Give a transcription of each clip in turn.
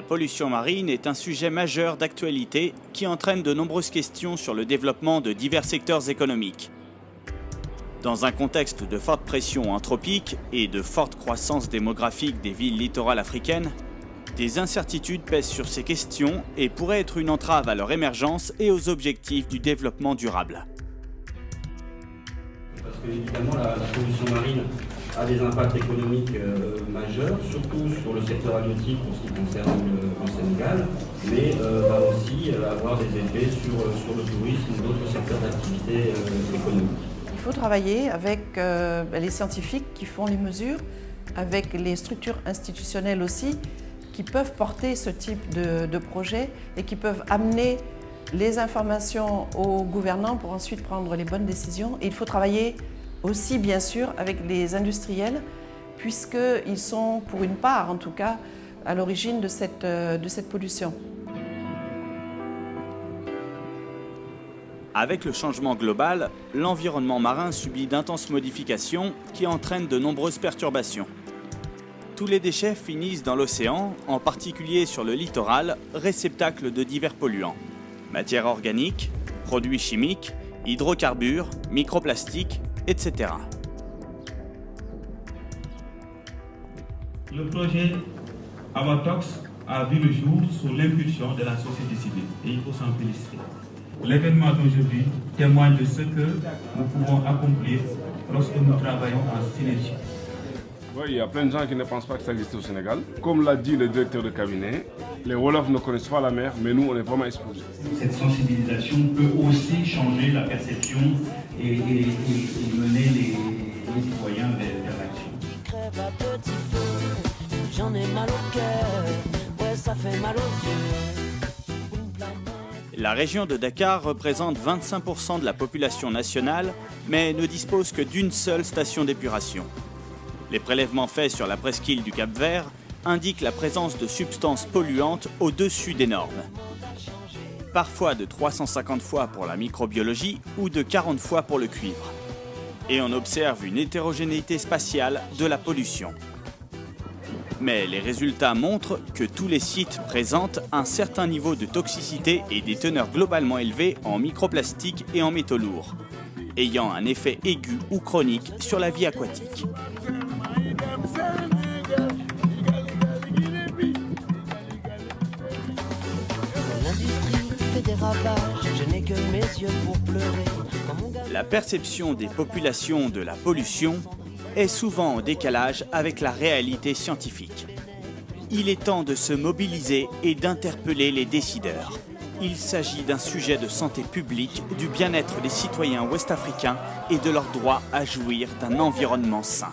La pollution marine est un sujet majeur d'actualité qui entraîne de nombreuses questions sur le développement de divers secteurs économiques. Dans un contexte de forte pression anthropique et de forte croissance démographique des villes littorales africaines, des incertitudes pèsent sur ces questions et pourraient être une entrave à leur émergence et aux objectifs du développement durable. A des impacts économiques euh, majeurs, surtout sur le secteur halieutique pour ce qui concerne le, Sénégal, mais euh, va aussi euh, avoir des effets sur, sur le tourisme ou d'autres secteurs d'activité économique. Il faut travailler avec les scientifiques qui font les mesures, avec les structures institutionnelles aussi, qui peuvent porter ce type de, de projet et qui peuvent amener les informations aux gouvernants pour ensuite prendre les bonnes décisions. Et il faut travailler aussi, bien sûr, avec les industriels, puisqu'ils sont, pour une part en tout cas, à l'origine de cette, de cette pollution. Avec le changement global, l'environnement marin subit d'intenses modifications qui entraînent de nombreuses perturbations. Tous les déchets finissent dans l'océan, en particulier sur le littoral, réceptacle de divers polluants. Matières organiques, produits chimiques, hydrocarbures, microplastiques, etc. Le projet Avatox a vu le jour sous l'impulsion de la société civile et il faut s'en féliciter. L'événement d'aujourd'hui témoigne de ce que nous pouvons accomplir lorsque nous travaillons en synergie. Oui, il y a plein de gens qui ne pensent pas que ça existe au Sénégal. Comme l'a dit le directeur de cabinet, les Wolofs ne connaissent pas la mer, mais nous, on est vraiment exposés. Cette sensibilisation peut aussi changer la perception et, mener les, citoyens vers, l'action. J'en ai mal au cœur, ouais, ça fait mal aux yeux. La région de Dakar représente 25% de la population nationale, mais ne dispose que d'une seule station d'épuration. Les prélèvements faits sur la presqu'île du Cap Vert indiquent la présence de substances polluantes au-dessus des normes. Parfois de 350 fois pour la microbiologie ou de 40 fois pour le cuivre. Et on observe une hétérogénéité spatiale de la pollution. Mais les résultats montrent que tous les sites présentent un certain niveau de toxicité et des teneurs globalement élevées en microplastiques et en métaux lourds, ayant un effet aigu ou chronique sur la vie aquatique. La perception des populations de la pollution est souvent en décalage avec la réalité scientifique. Il est temps de se mobiliser et d'interpeller les décideurs. Il s'agit d'un sujet de santé publique, du bien-être des citoyens ouest-africains et de leur droit à jouir d'un environnement sain.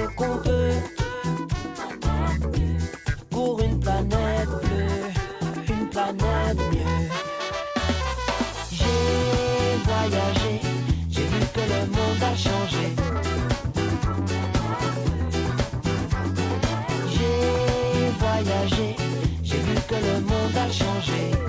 j'ai vu que le monde a changé.